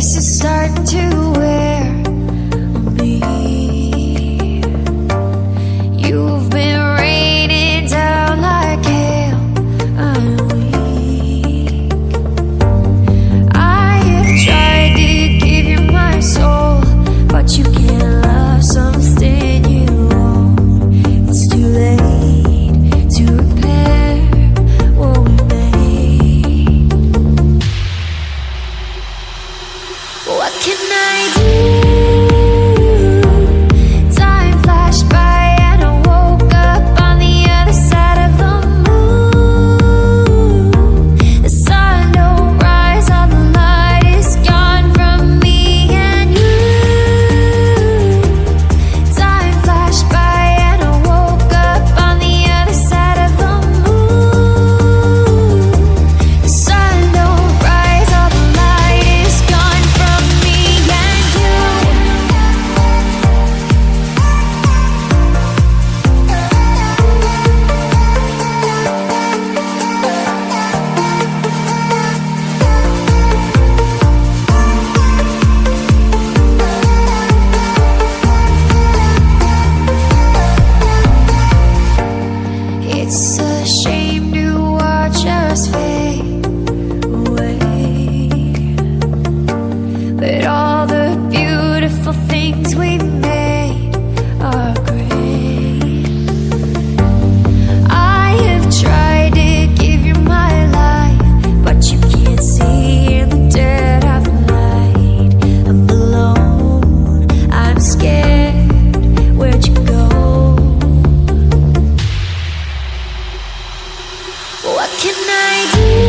This is starting to can I do? What can I do?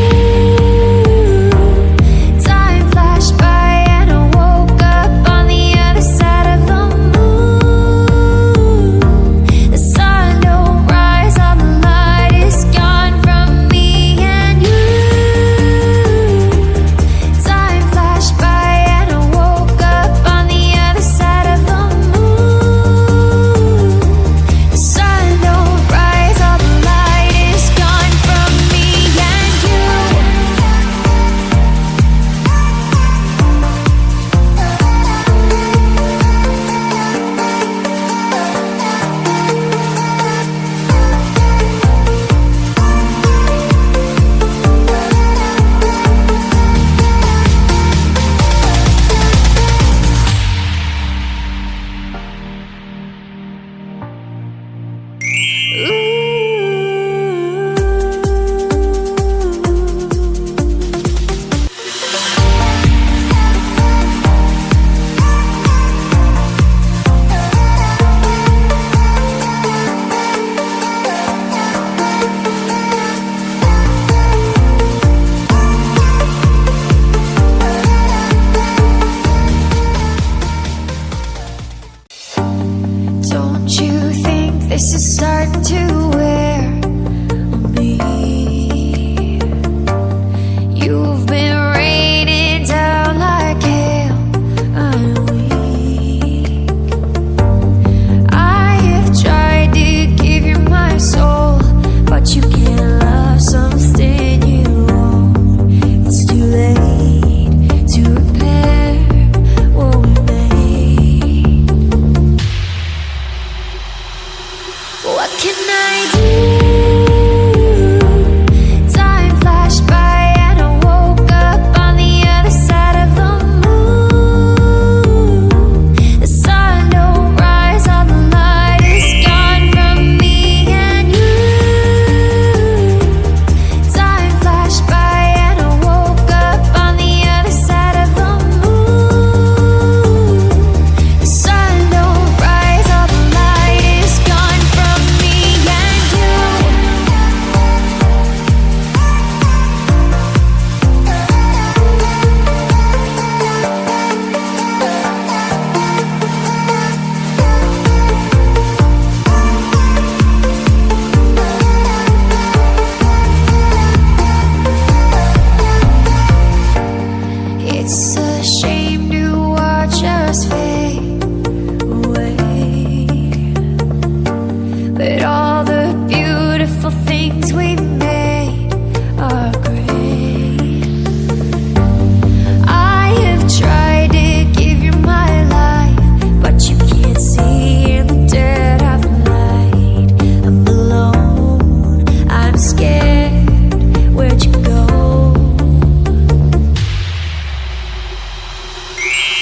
It's just starting to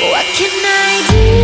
What can I do?